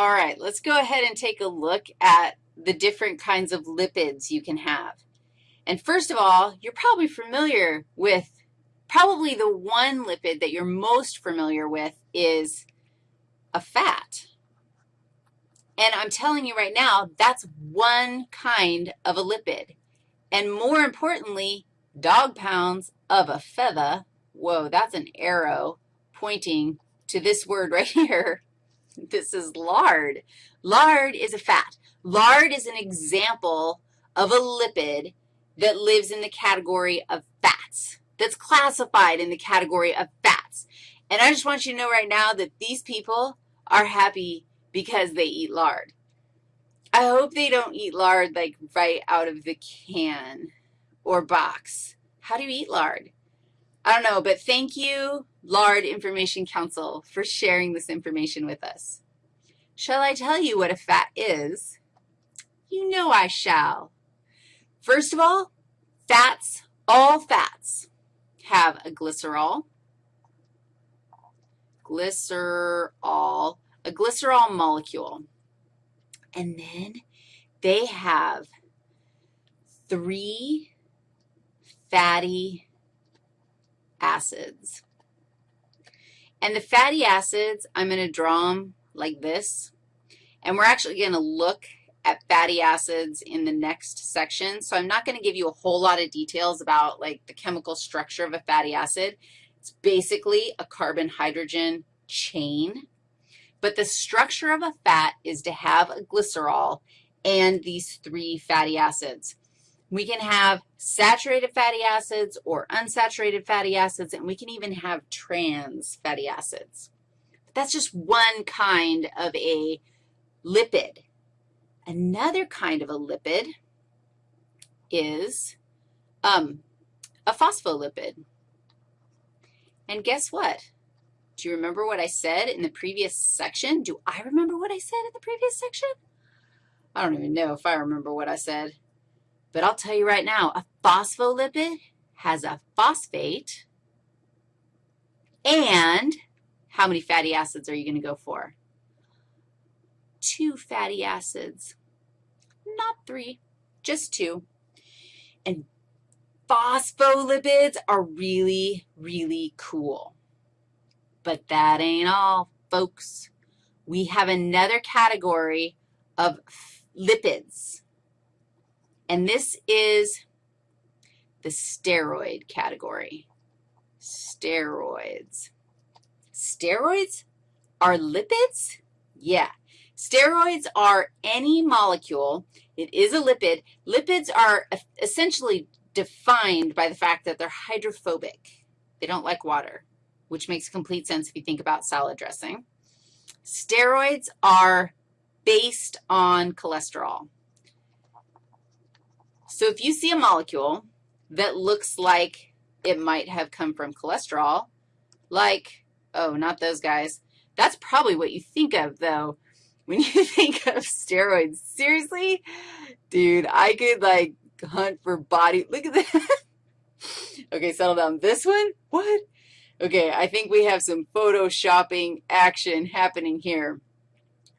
All right, let's go ahead and take a look at the different kinds of lipids you can have. And first of all, you're probably familiar with, probably the one lipid that you're most familiar with is a fat. And I'm telling you right now, that's one kind of a lipid. And more importantly, dog pounds of a feather, whoa, that's an arrow pointing to this word right here, this is lard. Lard is a fat. Lard is an example of a lipid that lives in the category of fats, that's classified in the category of fats. And I just want you to know right now that these people are happy because they eat lard. I hope they don't eat lard like right out of the can or box. How do you eat lard? I don't know, but thank you, Lard Information Council, for sharing this information with us. Shall I tell you what a fat is? You know I shall. First of all, fats, all fats have a glycerol, glycerol, a glycerol molecule. And then they have three fatty acids. And the fatty acids, I'm going to draw them like this. And we're actually going to look at fatty acids in the next section. So I'm not going to give you a whole lot of details about, like, the chemical structure of a fatty acid. It's basically a carbon-hydrogen chain. But the structure of a fat is to have a glycerol and these three fatty acids. We can have saturated fatty acids or unsaturated fatty acids, and we can even have trans fatty acids. But that's just one kind of a lipid. Another kind of a lipid is um, a phospholipid. And guess what? Do you remember what I said in the previous section? Do I remember what I said in the previous section? I don't even know if I remember what I said. But I'll tell you right now, a phospholipid has a phosphate, and how many fatty acids are you going to go for? Two fatty acids, not three, just two. And phospholipids are really, really cool. But that ain't all, folks. We have another category of lipids. And this is the steroid category. Steroids. Steroids are lipids? Yeah. Steroids are any molecule. It is a lipid. Lipids are essentially defined by the fact that they're hydrophobic. They don't like water, which makes complete sense if you think about salad dressing. Steroids are based on cholesterol. So if you see a molecule that looks like it might have come from cholesterol, like, oh, not those guys, that's probably what you think of, though, when you think of steroids. Seriously? Dude, I could, like, hunt for body. Look at that. okay, settle down. This one? What? Okay, I think we have some photoshopping action happening here.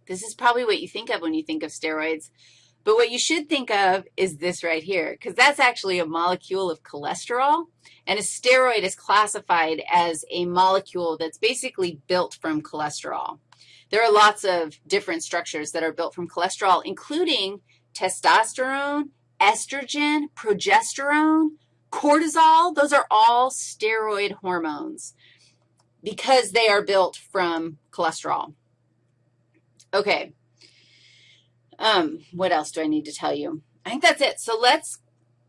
This is probably what you think of when you think of steroids. But what you should think of is this right here, because that's actually a molecule of cholesterol, and a steroid is classified as a molecule that's basically built from cholesterol. There are lots of different structures that are built from cholesterol, including testosterone, estrogen, progesterone, cortisol. Those are all steroid hormones because they are built from cholesterol. Okay. Um, what else do I need to tell you? I think that's it. So let's,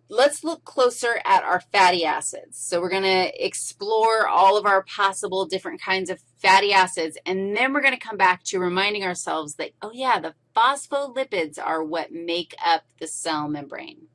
let's look closer at our fatty acids. So we're going to explore all of our possible different kinds of fatty acids, and then we're going to come back to reminding ourselves that, oh, yeah, the phospholipids are what make up the cell membrane.